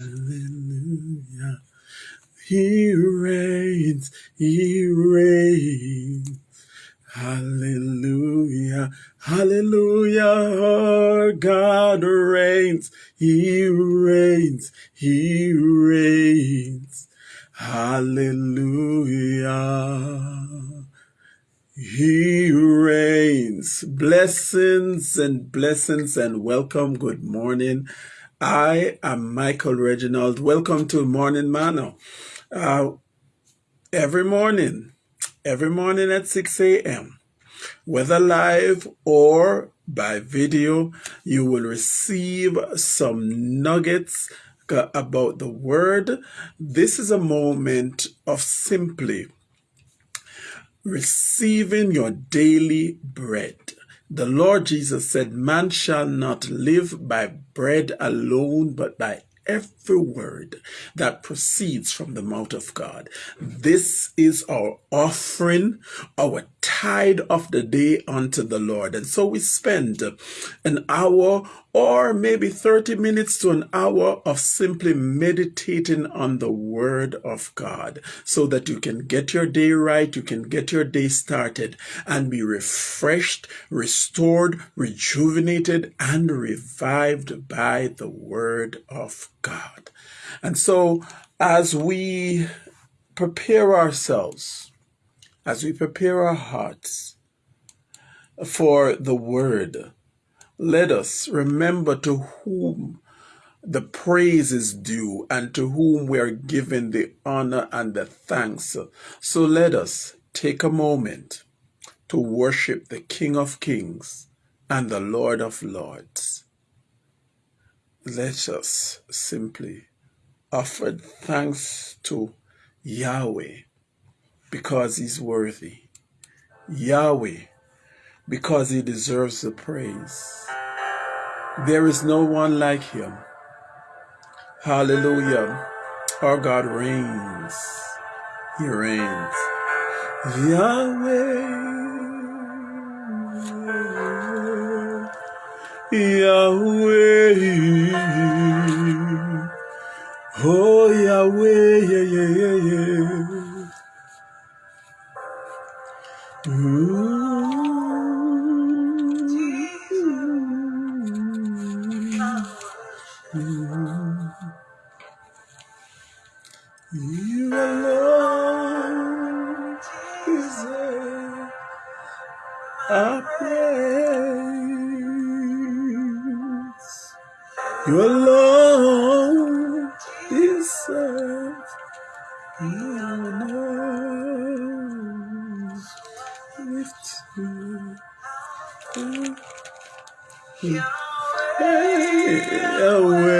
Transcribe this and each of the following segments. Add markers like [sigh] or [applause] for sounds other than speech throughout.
Hallelujah. He reigns, he reigns. Hallelujah. Hallelujah. Our God reigns. He reigns. He reigns. Hallelujah. He reigns. Blessings and blessings and welcome. Good morning. I am Michael Reginald. Welcome to Morning Manna. Uh, every morning, every morning at 6 a.m., whether live or by video, you will receive some nuggets about the word. This is a moment of simply receiving your daily bread. The Lord Jesus said, Man shall not live by bread alone, but by every word that proceeds from the mouth of God. This is our offering, our tithe of the day unto the Lord. And so we spend an hour or maybe 30 minutes to an hour of simply meditating on the Word of God so that you can get your day right, you can get your day started and be refreshed, restored, rejuvenated, and revived by the Word of God. And so as we prepare ourselves, as we prepare our hearts for the Word, let us remember to whom the praise is due and to whom we are giving the honor and the thanks. So let us take a moment to worship the King of Kings and the Lord of Lords. Let us simply offer thanks to Yahweh because he's worthy. Yahweh because he deserves the praise. There is no one like him. Hallelujah. Our God reigns. He reigns. Yahweh. Yahweh. Oh, Yahweh. Yeah, yeah, yeah, yeah. Deserve the honor. Lift you away.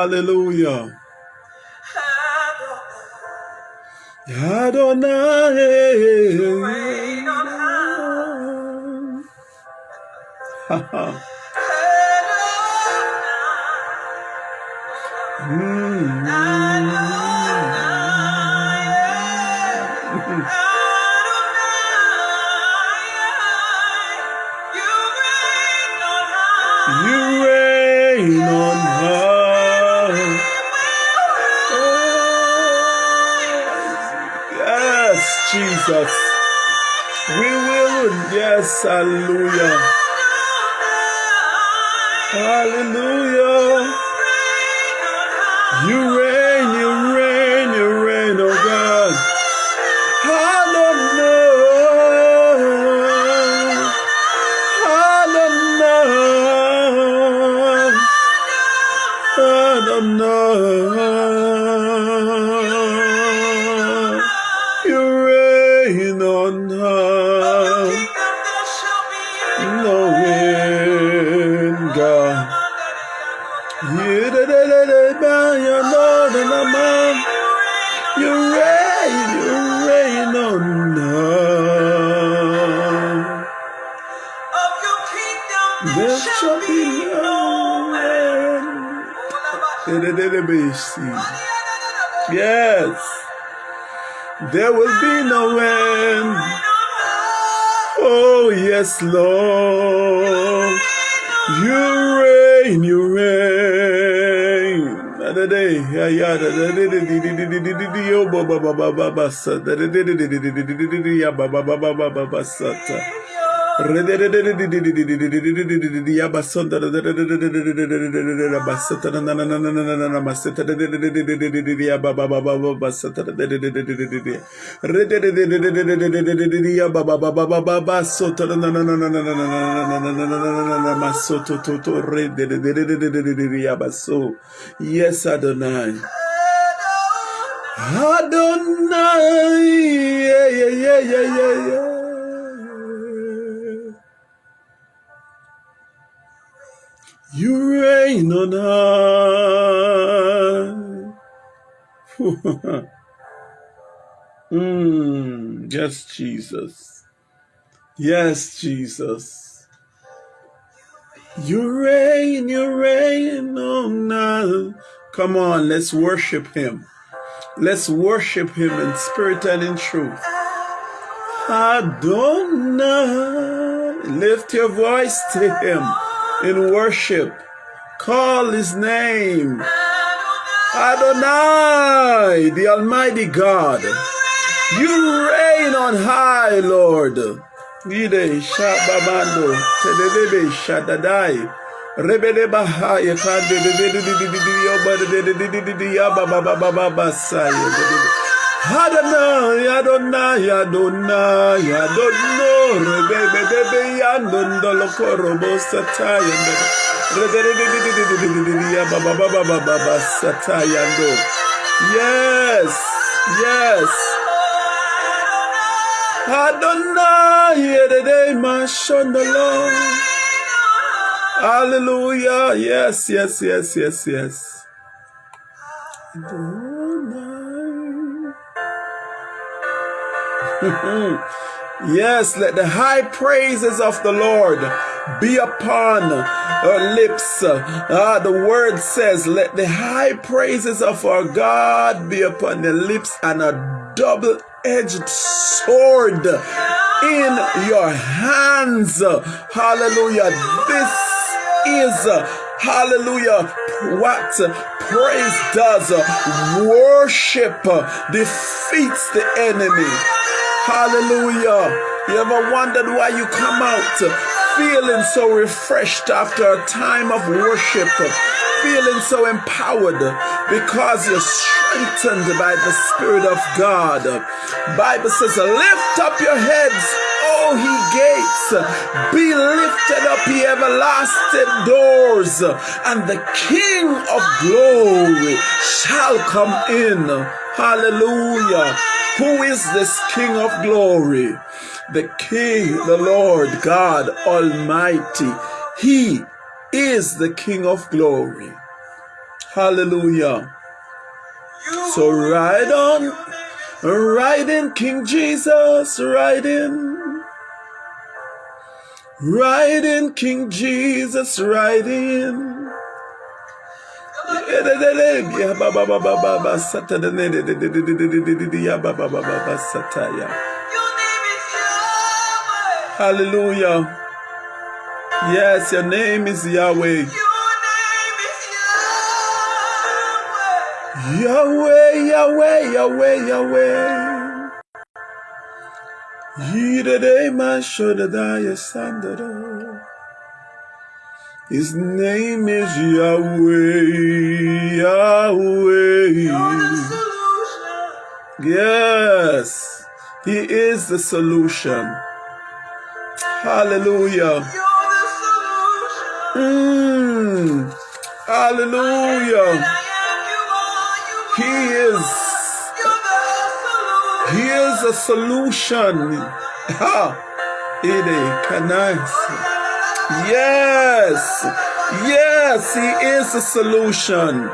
Hallelujah. Adonai. [laughs] Mm. Jesus. We will, yes, hallelujah. Hallelujah. Be no end. Yes, there will be no end. Oh, yes, Lord. You reign, you reign. Da da Yes, Adonai. Adonai. Yeah, yeah, yeah, yeah, yeah. You reign on high. [laughs] mm, yes, Jesus. Yes, Jesus. You reign, you reign on high. Come on, let's worship him. Let's worship him in spirit and in truth. Adonai. Lift your voice to him in worship. Call his name. Adonai, the Almighty God. You reign on high, Lord. Ide Shabamando, Telebe Shadadai. Rebede Bahaya Kande Adonai, Adonai, Adonai, Adonai, Rebebe Debe Yandondolo Korobo Satayando. Rebebe Baba Baba Baba Satayando. Yes, yes. Adonai, Edede Mashondolo. Hallelujah. Yes, yes, yes, yes, yes. [laughs] yes, let the high praises of the Lord be upon our lips. Ah, the word says, let the high praises of our God be upon the lips and a double edged sword in your hands. Hallelujah. This is, hallelujah, what praise does. Worship defeats the enemy. Hallelujah. You ever wondered why you come out feeling so refreshed after a time of worship? Feeling so empowered because you're strengthened by the Spirit of God. Bible says, lift up your heads, O ye gates, be lifted up, ye everlasting doors, and the King of glory shall come in. Hallelujah. Who is this King of glory? The King, the Lord God Almighty. He is the King of glory. Hallelujah. So ride on, ride in King Jesus, ride in. Ride in King Jesus, ride in. Hallelujah. Yes, your name is Yahweh. Yahweh, Yahweh, Yahweh, Yahweh. Yidede Mashodadaya Sandado. His name is Yahweh, Yahweh. Yes, He is the solution. Hallelujah. Mm. Hallelujah. He is. He is a solution. Ha. Ide kanais. Yes. Yes, He is the solution.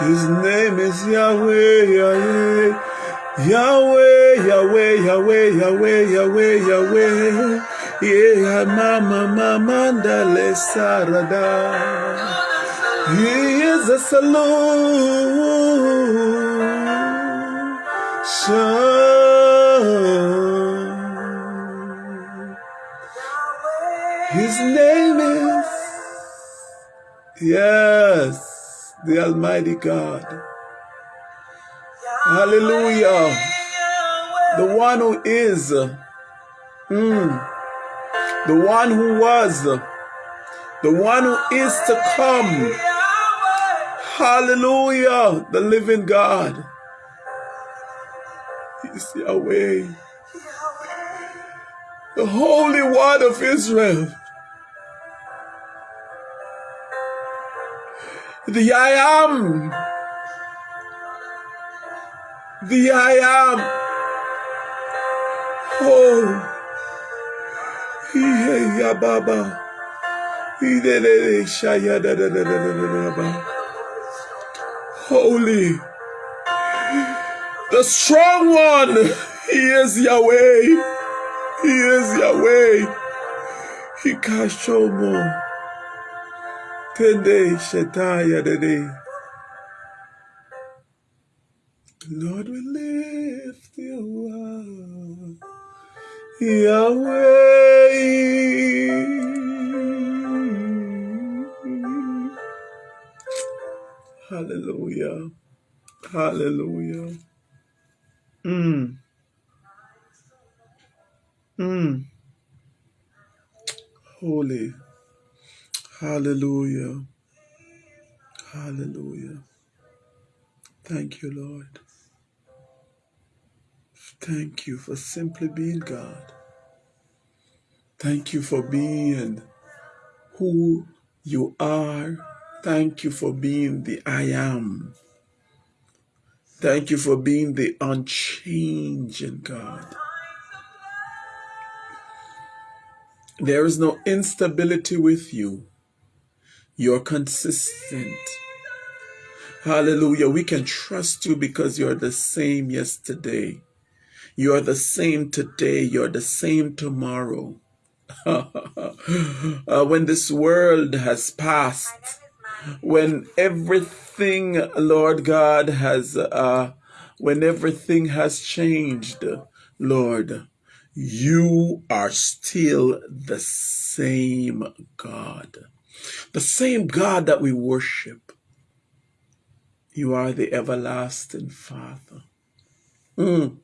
His name is Yahweh, Yahweh, Yahweh, Yahweh, Yahweh, Yahweh, Yahweh, Yahweh. Yeah, mama, mama, dale sarada. He is a solution. His name is, yes, the Almighty God. Hallelujah. The one who is, mm, the one who was, the one who is to come. Hallelujah. The living God. He's Yahweh. The Holy One of Israel. The I am. The I am. Da da da ba. Holy. The strong one. He is Yahweh. He is Yahweh. He kashomo. Tende shetaya de de. Lord, we lift Yahweh. Hallelujah. Hallelujah. Mm. Mm. Holy. Hallelujah. Hallelujah. Thank you, Lord. Thank you for simply being God. Thank you for being who you are. Thank you for being the I am. Thank you for being the unchanging God. There is no instability with you. You're consistent. Hallelujah. We can trust you because you're the same yesterday. You're the same today. You're the same tomorrow. [laughs] uh, when this world has passed, when everything, Lord God, has, uh, when everything has changed, Lord, you are still the same God. The same God that we worship. You are the everlasting Father. Mm.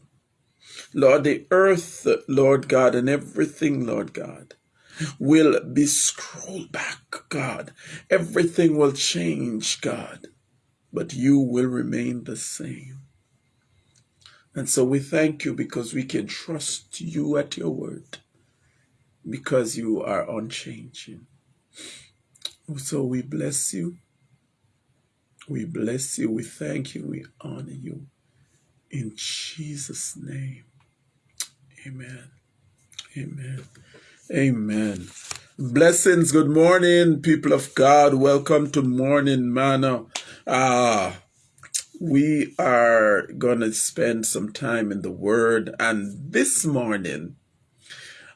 Lord, the earth, Lord God, and everything, Lord God, will be scrolled back, God. Everything will change, God, but you will remain the same. And so we thank you because we can trust you at your word, because you are unchanging. So we bless you. We bless you. We thank you. We honor you. In Jesus' name. Amen. Amen. Amen. Blessings. Good morning, people of God. Welcome to Morning Manna. Ah, we are going to spend some time in the Word. And this morning,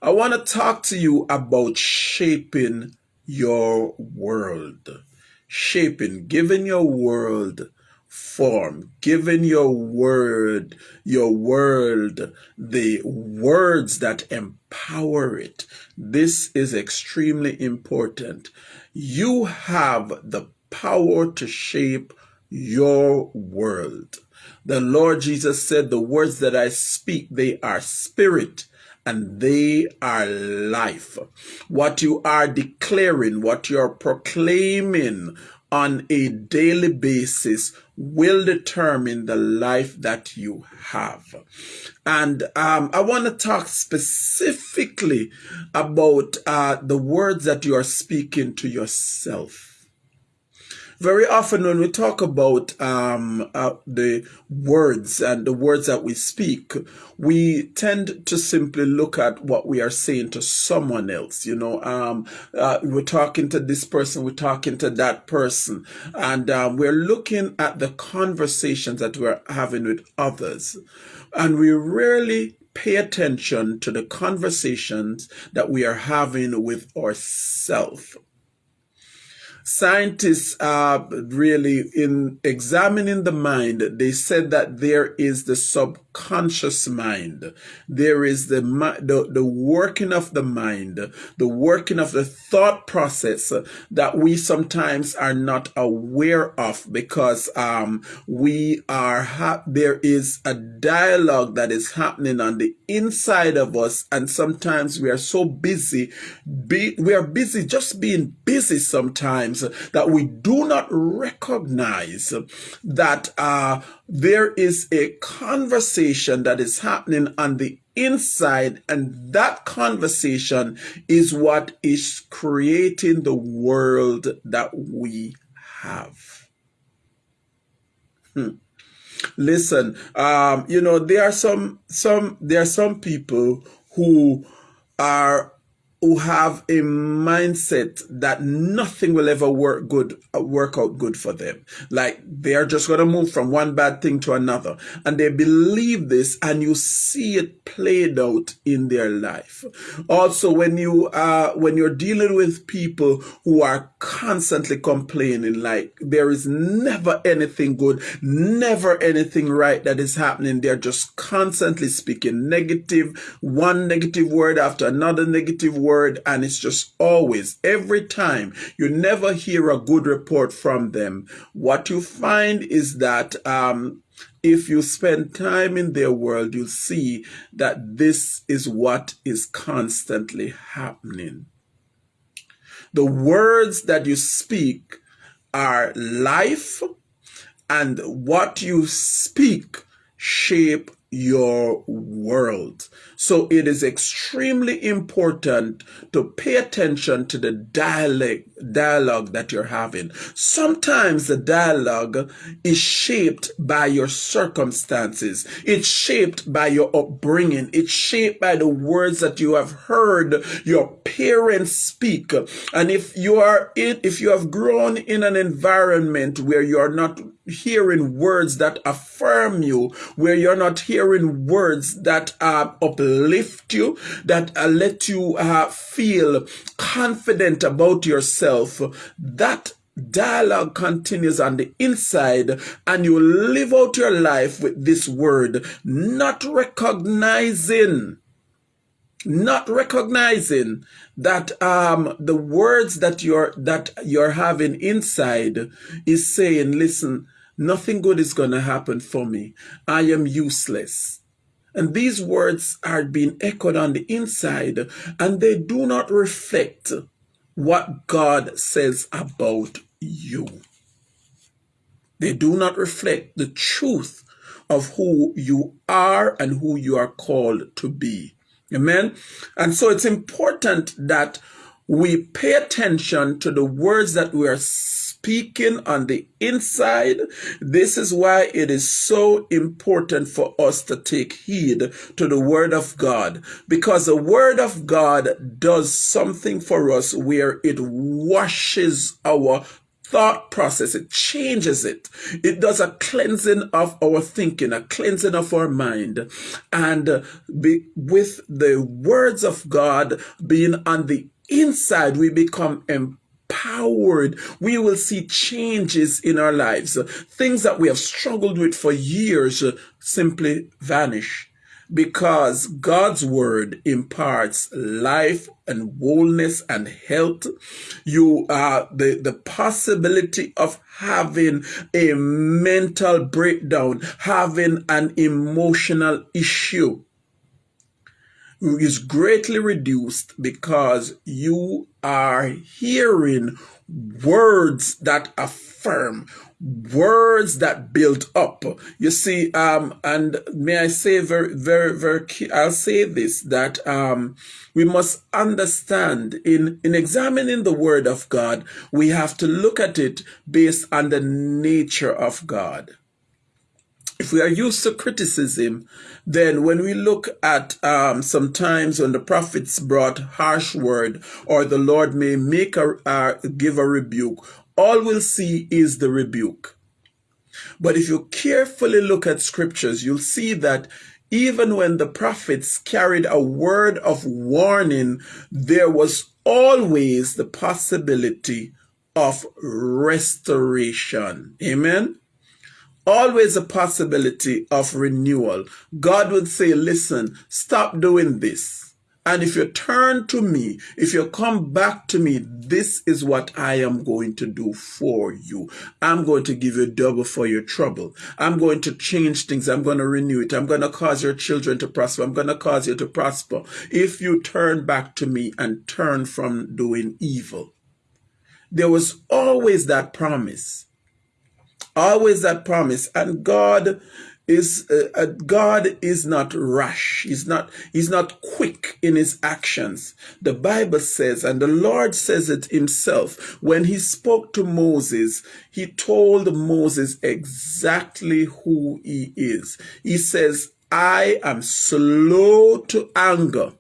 I want to talk to you about shaping your world. Shaping, giving your world form, giving your word, your world, the words that empower it. This is extremely important. You have the power to shape your world. The Lord Jesus said, the words that I speak, they are spirit and they are life. What you are declaring, what you're proclaiming on a daily basis will determine the life that you have. And um, I want to talk specifically about uh, the words that you are speaking to yourself very often when we talk about um, uh, the words and the words that we speak, we tend to simply look at what we are saying to someone else. You know, um, uh, we're talking to this person, we're talking to that person, and um, we're looking at the conversations that we're having with others. And we rarely pay attention to the conversations that we are having with ourselves scientists are really in examining the mind. They said that there is the subconscious mind. There is the the, the working of the mind the working of the thought process that we sometimes are not aware of because um, we are there is a dialogue that is happening on the inside of us and sometimes we are so busy be, we are busy just being busy sometimes that we do not recognize that uh, there is a conversation that is happening on the inside, and that conversation is what is creating the world that we have. Hmm. Listen, um, you know, there are some some there are some people who are who have a mindset that nothing will ever work good uh, work out good for them. Like they're just going to move from one bad thing to another. And they believe this and you see it played out in their life. Also when you uh when you're dealing with people who are constantly complaining like there is never anything good never anything right that is happening. They're just constantly speaking negative one negative word after another negative word word and it's just always, every time, you never hear a good report from them. What you find is that um, if you spend time in their world, you'll see that this is what is constantly happening. The words that you speak are life, and what you speak shape your world. So it is extremely important to pay attention to the dialogue, dialogue that you're having. Sometimes the dialogue is shaped by your circumstances. It's shaped by your upbringing. It's shaped by the words that you have heard your parents speak. And if you are in, if you have grown in an environment where you are not hearing words that affirm you, where you're not hearing words that uh, uplift you, that uh, let you uh, feel confident about yourself, that dialogue continues on the inside and you live out your life with this word, not recognizing not recognizing that um, the words that you're that you're having inside is saying listen Nothing good is going to happen for me. I am useless. And these words are being echoed on the inside, and they do not reflect what God says about you. They do not reflect the truth of who you are and who you are called to be. Amen. And so it's important that we pay attention to the words that we are speaking on the inside. This is why it is so important for us to take heed to the word of God because the word of God does something for us where it washes our thought process. It changes it. It does a cleansing of our thinking, a cleansing of our mind. And uh, be, with the words of God being on the inside, we become empowered. We will see changes in our lives. Things that we have struggled with for years simply vanish because God's word imparts life and wholeness and health. You are the, the possibility of having a mental breakdown, having an emotional issue is greatly reduced because you are hearing words that affirm words that build up. You see, um, and may I say very, very, very, I'll say this, that, um, we must understand in, in examining the word of God, we have to look at it based on the nature of God. If we are used to criticism, then when we look at um, sometimes when the prophets brought harsh word or the Lord may make a uh, give a rebuke, all we'll see is the rebuke. But if you carefully look at scriptures, you'll see that even when the prophets carried a word of warning, there was always the possibility of restoration. Amen always a possibility of renewal. God would say, listen, stop doing this. And if you turn to me, if you come back to me, this is what I am going to do for you. I'm going to give you double for your trouble. I'm going to change things. I'm going to renew it. I'm going to cause your children to prosper. I'm going to cause you to prosper. If you turn back to me and turn from doing evil. There was always that promise always that promise. And god is uh, uh, god is not rash. He's not he's not quick in his actions. The bible says and the lord says it himself when he spoke to moses he told moses exactly who he is. He says i am slow to anger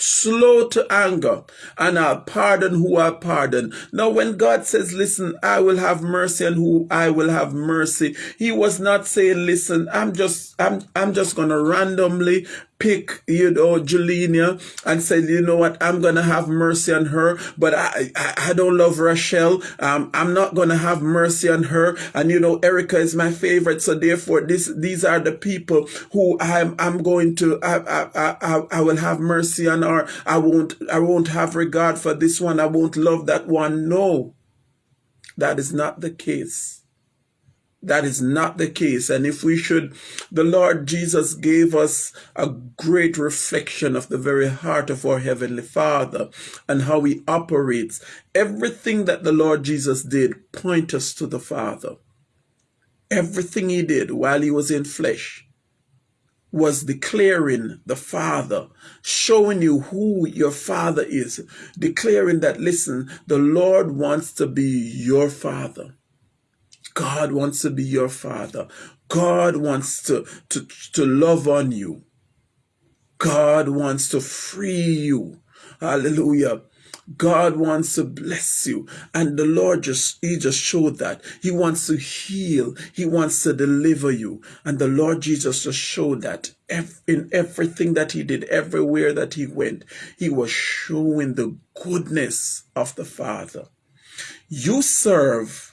slow to anger, and I'll pardon who I pardon. Now, when God says, listen, I will have mercy and who I will have mercy, he was not saying, listen, I'm just, I'm, I'm just going to randomly pick, you know, Juliana and say, you know what, I'm going to have mercy on her, but I, I, I don't love Rachel. Um, I'm not going to have mercy on her. And, you know, Erica is my favorite. So therefore, this, these are the people who I'm, I'm going to, I, I, I, I will have mercy on her. I won't, I won't have regard for this one. I won't love that one. No, that is not the case. That is not the case. And if we should, the Lord Jesus gave us a great reflection of the very heart of our Heavenly Father and how He operates. Everything that the Lord Jesus did point us to the Father. Everything He did while He was in flesh was declaring the Father, showing you who your Father is, declaring that, listen, the Lord wants to be your Father. God wants to be your father. God wants to, to, to love on you. God wants to free you. Hallelujah. God wants to bless you. And the Lord just, He just showed that. He wants to heal. He wants to deliver you. And the Lord Jesus just showed that in everything that He did, everywhere that He went, He was showing the goodness of the Father. You serve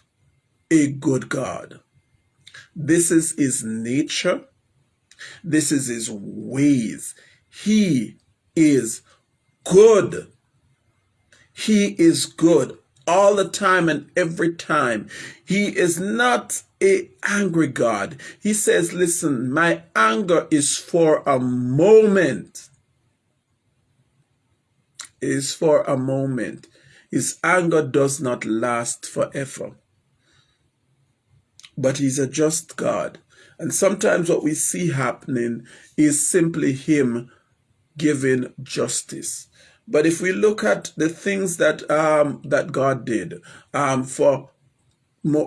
a good God. This is his nature. This is his ways. He is good. He is good all the time and every time. He is not a angry God. He says, listen, my anger is for a moment. It is for a moment. His anger does not last forever but he's a just God. And sometimes what we see happening is simply him giving justice. But if we look at the things that um, that God did um, for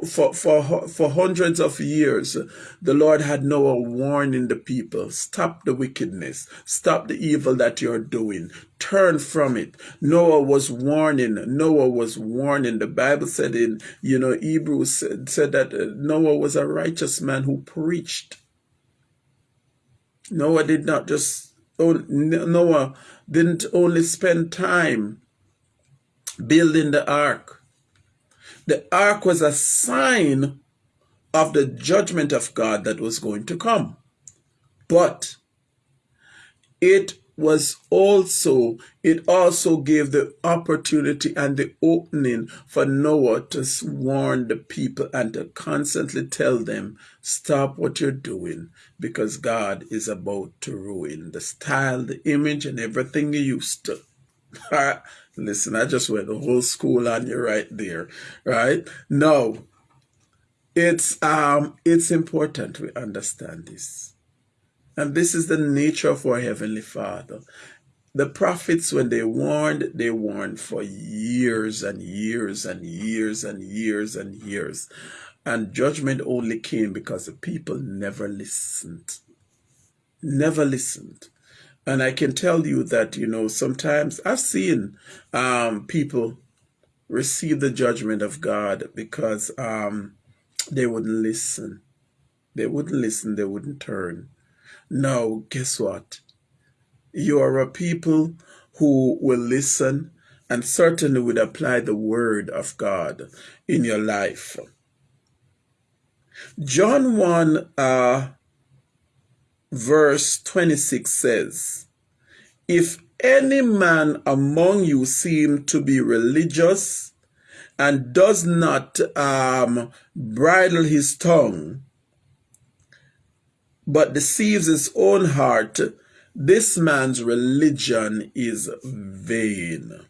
for, for, for hundreds of years, the Lord had Noah warning the people, stop the wickedness, stop the evil that you're doing, turn from it. Noah was warning, Noah was warning. The Bible said in, you know, Hebrews said, said that uh, Noah was a righteous man who preached. Noah did not just, Noah didn't only spend time building the ark The ark was a sign of the judgment of God that was going to come. But it was also it also gave the opportunity and the opening for Noah to warn the people and to constantly tell them stop what you're doing because God is about to ruin the style the image and everything you used to [laughs] listen I just went the whole school on you right there right no it's um it's important we understand this and this is the nature of our Heavenly Father. The prophets, when they warned, they warned for years and years and years and years and years. And judgment only came because the people never listened. Never listened. And I can tell you that, you know, sometimes I've seen um, people receive the judgment of God because um, they wouldn't listen. They wouldn't listen, they wouldn't turn. Now, guess what? You are a people who will listen and certainly would apply the word of God in your life. John 1 uh, verse 26 says, If any man among you seem to be religious and does not um, bridle his tongue, but deceives his own heart, this man's religion is vain.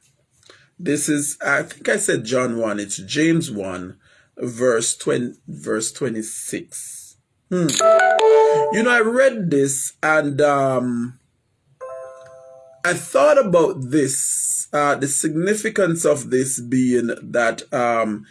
This is, I think I said John 1, it's James 1, verse 20, verse 26. Hmm. You know, I read this and um, I thought about this, uh, the significance of this being that um,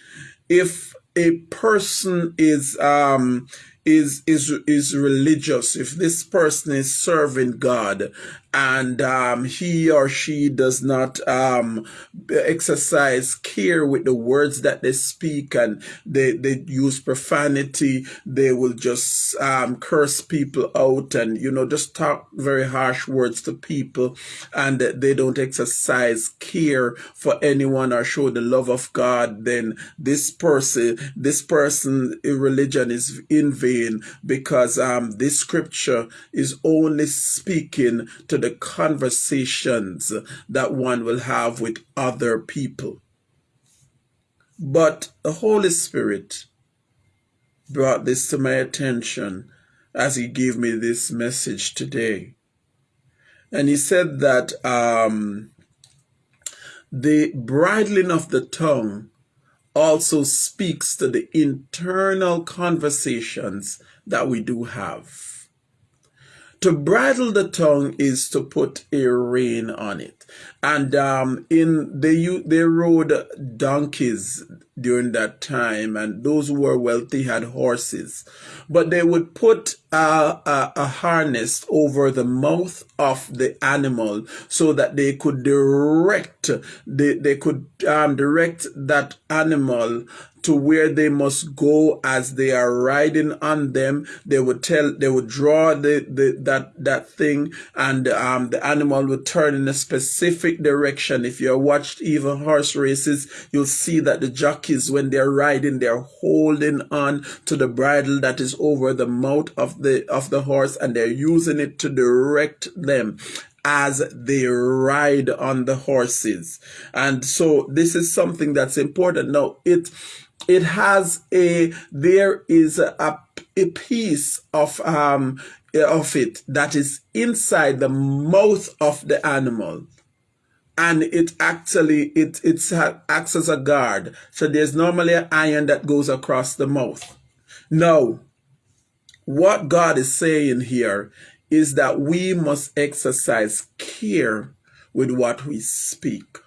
if a person is um, is is is religious, if this person is serving God, and um, he or she does not um, exercise care with the words that they speak, and they they use profanity, they will just um, curse people out, and you know just talk very harsh words to people, and they don't exercise care for anyone or show the love of God. Then this person, this person, religion is in vain because um, this scripture is only speaking to the conversations that one will have with other people. But the Holy Spirit brought this to my attention as he gave me this message today. And he said that um, the bridling of the tongue also speaks to the internal conversations that we do have. To bridle the tongue is to put a rein on it. And um, in they they rode donkeys during that time, and those who were wealthy had horses. But they would put a, a, a harness over the mouth of the animal so that they could direct they, they could um, direct that animal to where they must go as they are riding on them. They would tell, they would draw the, the that that thing, and um, the animal would turn in a specific direction. If you watched even horse races, you'll see that the jockeys, when they're riding, they're holding on to the bridle that is over the mouth of the of the horse, and they're using it to direct them as they ride on the horses. And so this is something that's important. Now it it has a there is a, a piece of um of it that is inside the mouth of the animal and it actually it it acts as a guard. So there's normally an iron that goes across the mouth. Now what god is saying here is that we must exercise care with what we speak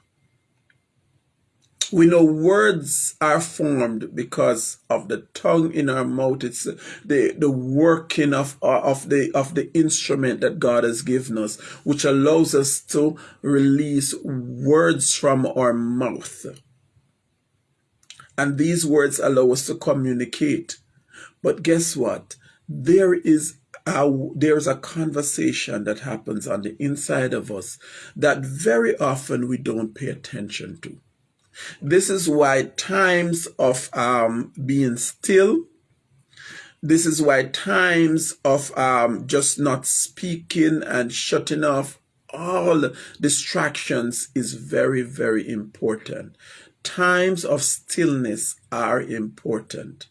we know words are formed because of the tongue in our mouth. It's the, the working of, of the, of the instrument that God has given us, which allows us to release words from our mouth. And these words allow us to communicate. But guess what? There is a, there's a conversation that happens on the inside of us that very often we don't pay attention to. This is why times of um, being still, this is why times of um, just not speaking and shutting off all distractions is very, very important. Times of stillness are important.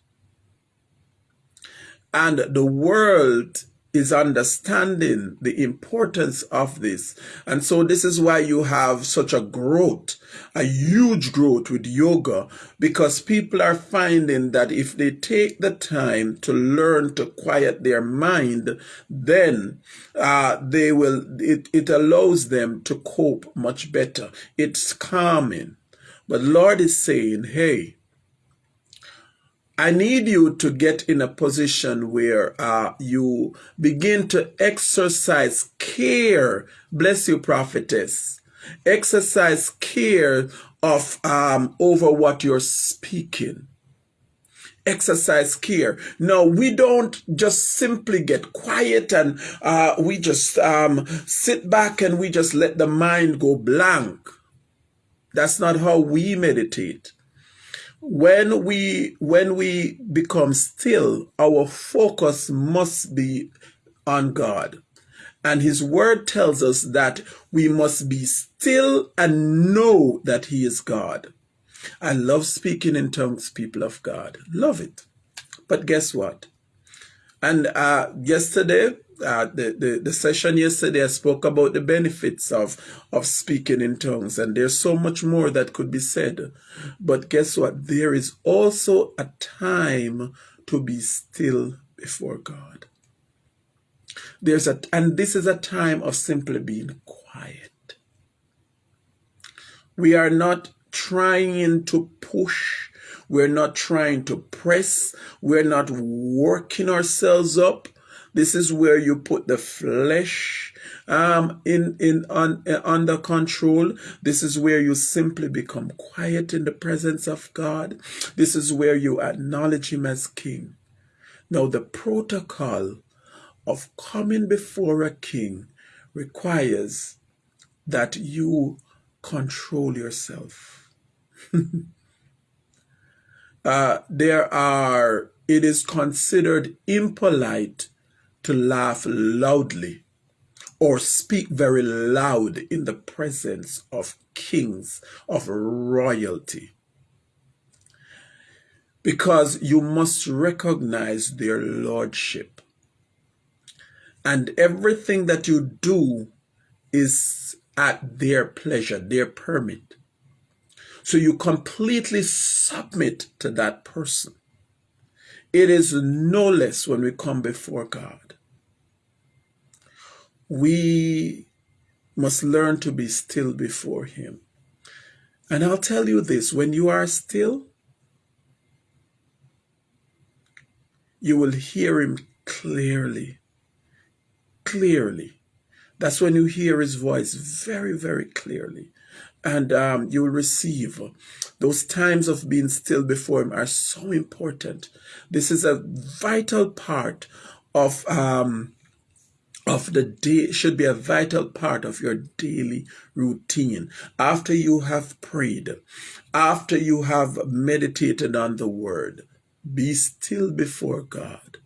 And the world is understanding the importance of this. And so this is why you have such a growth, a huge growth with yoga, because people are finding that if they take the time to learn to quiet their mind, then uh, they will, it, it allows them to cope much better. It's calming. But Lord is saying, hey, I need you to get in a position where uh, you begin to exercise care. Bless you, prophetess. Exercise care of um, over what you're speaking. Exercise care. No, we don't just simply get quiet and uh, we just um, sit back and we just let the mind go blank. That's not how we meditate when we when we become still our focus must be on god. And his word tells us that we must be still and know that he is god. I love speaking in tongues people of god. Love it. But guess what? And uh, yesterday uh, the, the, the session yesterday, I spoke about the benefits of, of speaking in tongues, and there's so much more that could be said. But guess what? There is also a time to be still before God. There's a, and this is a time of simply being quiet. We are not trying to push. We're not trying to press. We're not working ourselves up this is where you put the flesh um, in in on, uh, under control. This is where you simply become quiet in the presence of God. This is where you acknowledge Him as King. Now, the protocol of coming before a king requires that you control yourself. [laughs] uh, there are, it is considered impolite to laugh loudly or speak very loud in the presence of kings, of royalty. Because you must recognize their lordship. And everything that you do is at their pleasure, their permit. So you completely submit to that person. It is no less when we come before God we must learn to be still before Him. And I'll tell you this when you are still, you will hear Him clearly. Clearly. That's when you hear His voice very, very clearly. And um, you will receive. Those times of being still before Him are so important. This is a vital part of um, of the day should be a vital part of your daily routine. After you have prayed, after you have meditated on the word, be still before God.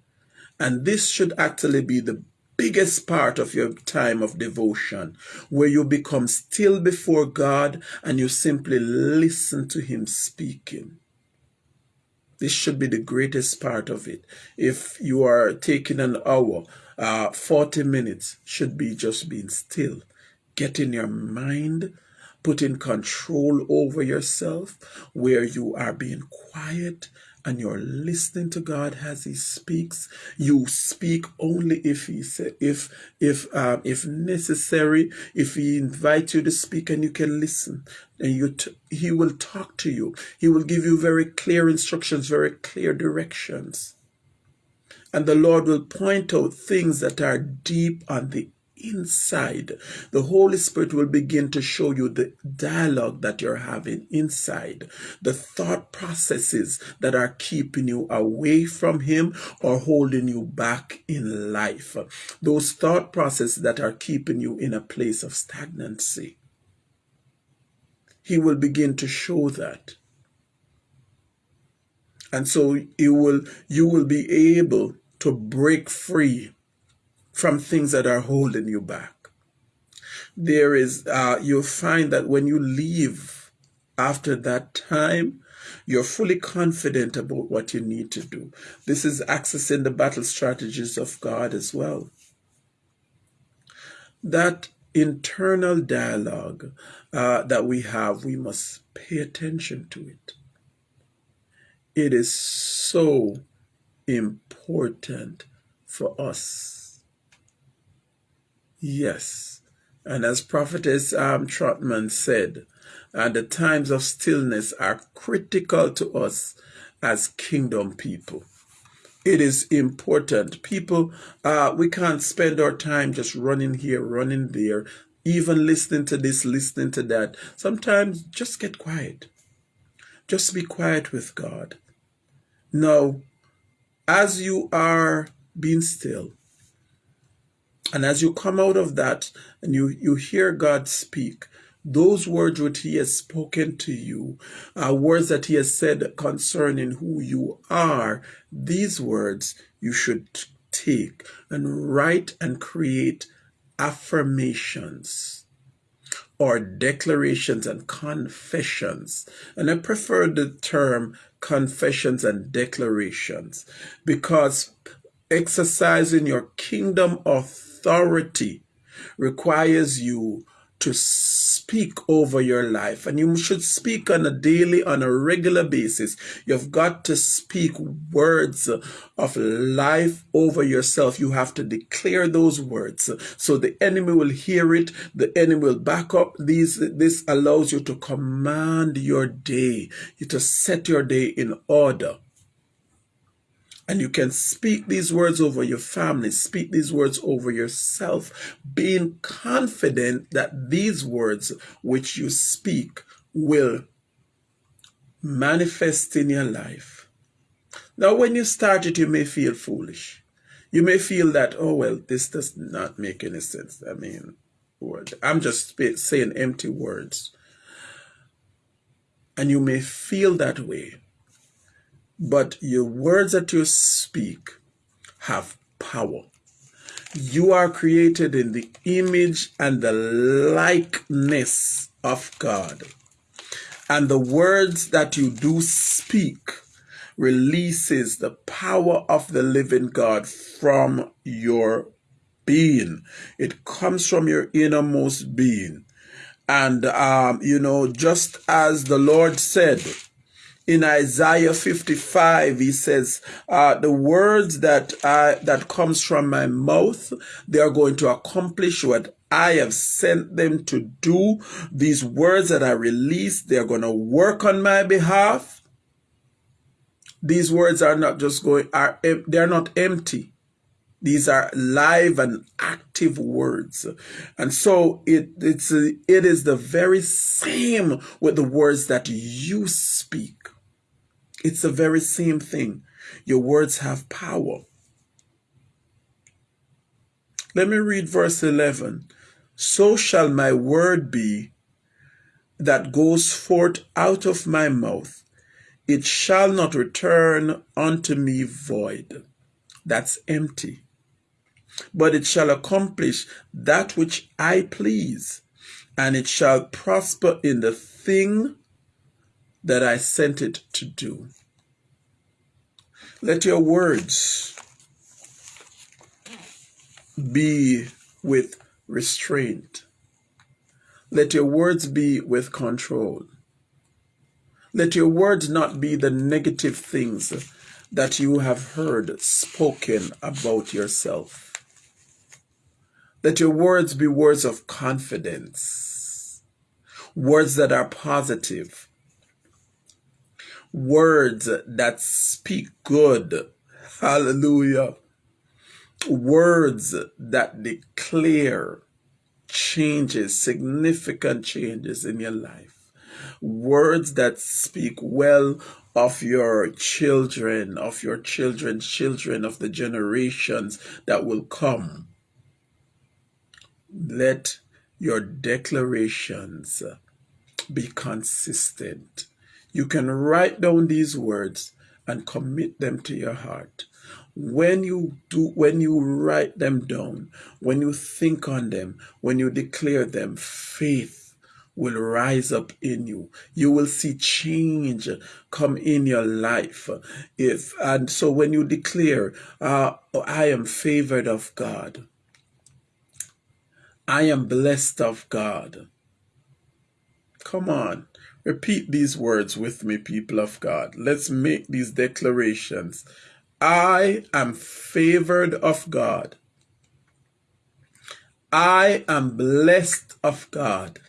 And this should actually be the biggest part of your time of devotion, where you become still before God and you simply listen to Him speaking. This should be the greatest part of it. If you are taking an hour, uh, 40 minutes should be just being still, getting your mind, putting control over yourself, where you are being quiet and you're listening to God as He speaks. You speak only if He say, if if um, if necessary. If He invites you to speak and you can listen, and you He will talk to you. He will give you very clear instructions, very clear directions. And the Lord will point out things that are deep on the inside. The Holy Spirit will begin to show you the dialogue that you're having inside, the thought processes that are keeping you away from Him or holding you back in life. Those thought processes that are keeping you in a place of stagnancy. he will begin to show that. And so you will you will be able to break free from things that are holding you back. There is uh, you'll find that when you leave after that time, you're fully confident about what you need to do. This is accessing the battle strategies of God as well. That internal dialogue uh, that we have, we must pay attention to it. It is so important for us. Yes. And as Prophetess um, Trotman said, uh, the times of stillness are critical to us as kingdom people it is important. People, uh, we can't spend our time just running here, running there, even listening to this, listening to that. Sometimes just get quiet. Just be quiet with God. Now, as you are being still, and as you come out of that and you, you hear God speak, those words which he has spoken to you are words that he has said concerning who you are. These words you should take and write and create affirmations or declarations and confessions. And I prefer the term confessions and declarations because exercising your kingdom authority requires you to speak over your life. And you should speak on a daily on a regular basis. You've got to speak words of life over yourself. You have to declare those words. So the enemy will hear it. The enemy will back up. These this allows you to command your day you to set your day in order and you can speak these words over your family, speak these words over yourself, being confident that these words which you speak will manifest in your life. Now, when you start it, you may feel foolish. You may feel that, oh, well, this does not make any sense. I mean, I'm just saying empty words. And you may feel that way. But your words that you speak have power. You are created in the image and the likeness of God. And the words that you do speak releases the power of the living God from your being. It comes from your innermost being. And, um, you know, just as the Lord said, in Isaiah 55, he says, uh, the words that I, that comes from my mouth, they are going to accomplish what I have sent them to do. These words that I release, they're going to work on my behalf. These words are not just going, are they're not empty. These are live and active words. And so it, it's, it is the very same with the words that you speak. It's the very same thing. Your words have power. Let me read verse 11. So shall my word be that goes forth out of my mouth. It shall not return unto me void. That's empty. But it shall accomplish that which I please, and it shall prosper in the thing that I sent it to do. Let your words be with restraint. Let your words be with control. Let your words not be the negative things that you have heard spoken about yourself. Let your words be words of confidence, words that are positive, words that speak good. Hallelujah. Words that declare changes, significant changes in your life. Words that speak well of your children, of your children's children, of the generations that will come. Let your declarations Be consistent. You can write down these words and commit them to your heart. When you do, when you write them down, when you think on them, when you declare them, faith will rise up in you. You will see change come in your life. If and so when you declare, uh, I am favored of God. I am blessed of God. Come on. Repeat these words with me, people of God. Let's make these declarations. I am favored of God. I am blessed of God.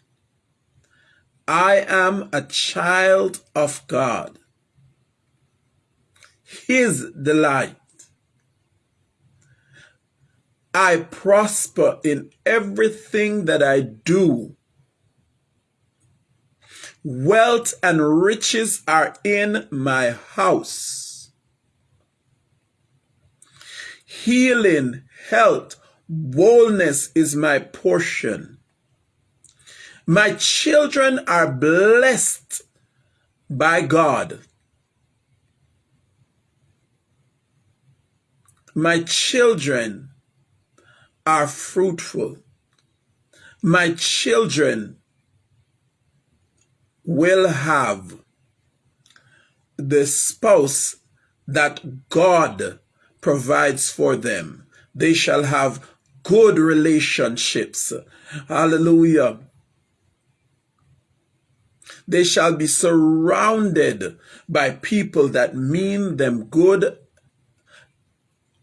I am a child of God. His delight. I prosper in everything that I do. Wealth and riches are in my house. Healing, health, boldness is my portion. My children are blessed by God. My children are fruitful. My children will have the spouse that God provides for them. They shall have good relationships. Hallelujah. They shall be surrounded by people that mean them good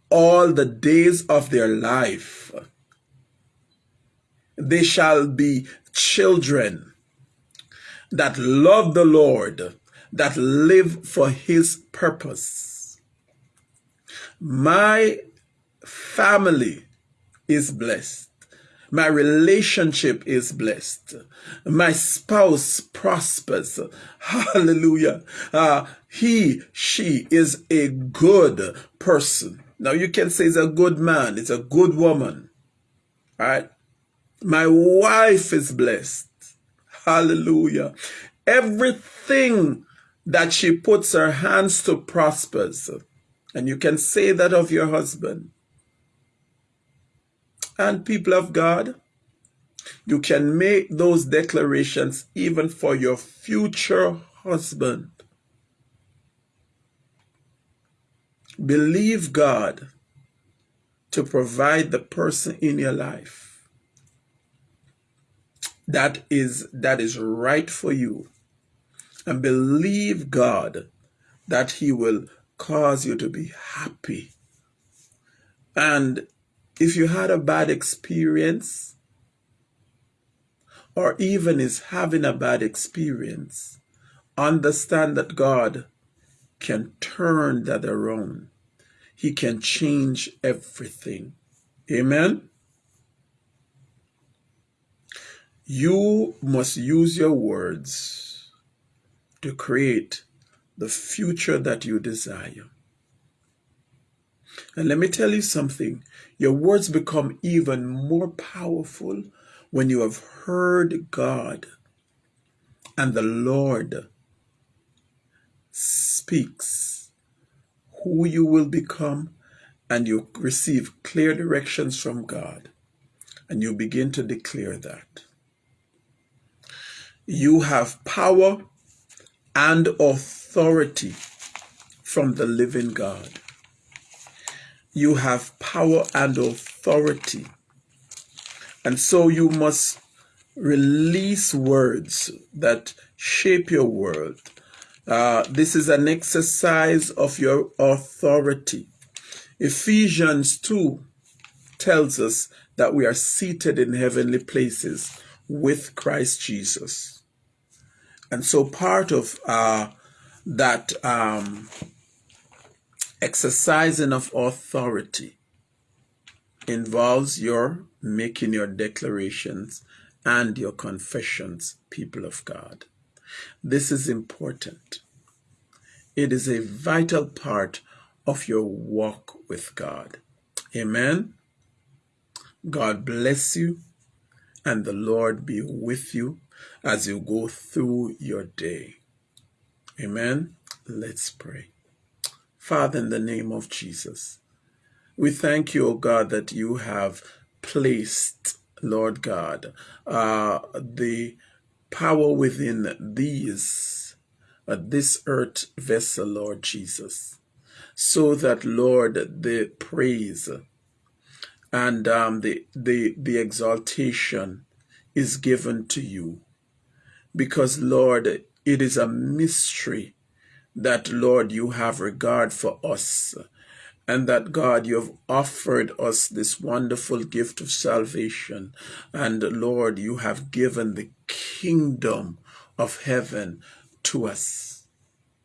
all the days of their life. They shall be children that love the Lord, that live for his purpose. My family is blessed. My relationship is blessed. My spouse prospers. [laughs] Hallelujah. Uh, he, she is a good person. Now you can say it's a good man. It's a good woman. All right. My wife is blessed. Hallelujah. Everything that she puts her hands to prospers. And you can say that of your husband and people of God, you can make those declarations even for your future husband. Believe God to provide the person in your life that is that is right for you and believe God that he will cause you to be happy and if you had a bad experience, or even is having a bad experience, understand that God can turn that around. He can change everything. Amen. You must use your words to create the future that you desire. And let me tell you something your words become even more powerful when you have heard God and the Lord speaks who you will become and you receive clear directions from God and you begin to declare that. You have power and authority from the living God. You have power and authority. And so you must release words that shape your world. Uh, this is an exercise of your authority. Ephesians 2 tells us that we are seated in heavenly places with Christ Jesus. And so part of uh, that um, exercising of authority involves your making your declarations and your confessions, people of God. This is important. It is a vital part of your walk with God. Amen. God bless you and the Lord be with you as you go through your day. Amen. Let's pray. Father, in the name of Jesus, we thank you, O God, that you have placed, Lord God, uh, the power within these, uh, this earth vessel, Lord Jesus, so that, Lord, the praise and um, the, the, the exaltation is given to you. Because, Lord, it is a mystery that, Lord, you have regard for us and that God, you have offered us this wonderful gift of salvation. And Lord, you have given the kingdom of heaven to us.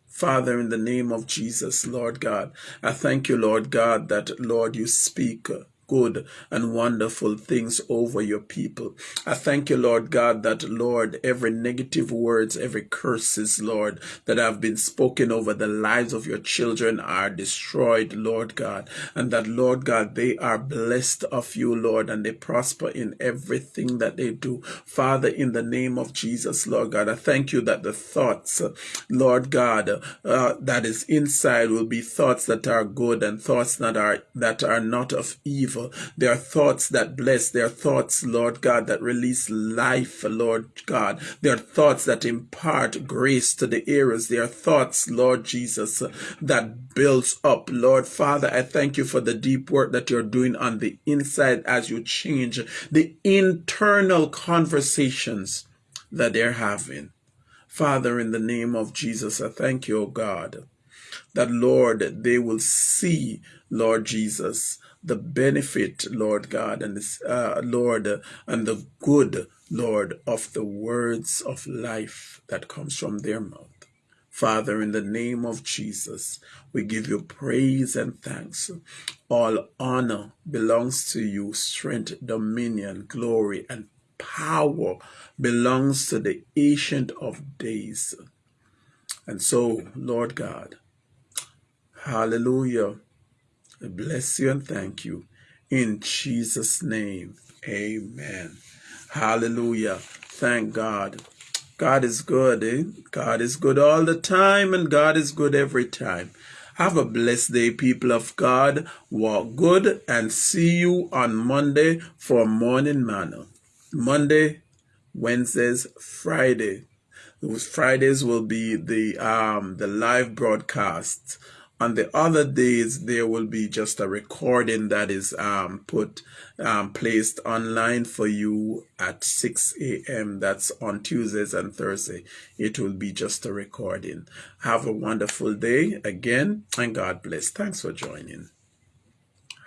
Father, in the name of Jesus, Lord God, I thank you, Lord God, that, Lord, you speak good and wonderful things over your people. I thank you, Lord God, that, Lord, every negative words, every curses, Lord, that have been spoken over the lives of your children are destroyed, Lord God, and that, Lord God, they are blessed of you, Lord, and they prosper in everything that they do. Father, in the name of Jesus, Lord God, I thank you that the thoughts, Lord God, uh, that is inside will be thoughts that are good and thoughts that are that are not of evil evil. They are thoughts that bless. They are thoughts, Lord God, that release life, Lord God. They are thoughts that impart grace to the ears. They are thoughts, Lord Jesus, that builds up. Lord Father, I thank you for the deep work that you're doing on the inside as you change the internal conversations that they're having. Father, in the name of Jesus, I thank you, O God, that Lord, they will see, Lord Jesus, the benefit, Lord God, and this, uh, Lord, and the good, Lord, of the words of life that comes from their mouth. Father, in the name of Jesus, we give you praise and thanks. All honor belongs to you, strength, dominion, glory, and power belongs to the ancient of days. And so, Lord God, hallelujah. Bless you and thank you. In Jesus' name, amen. Hallelujah. Thank God. God is good. Eh? God is good all the time, and God is good every time. Have a blessed day, people of God. Walk good and see you on Monday for morning manna. Monday, Wednesdays, Friday. Those Fridays will be the um the live broadcasts on the other days there will be just a recording that is um, put um, placed online for you at 6 a.m that's on tuesdays and thursday. It will be just a recording. Have a wonderful day again and god bless. Thanks for joining.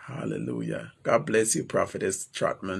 Hallelujah. God bless you prophetess trotman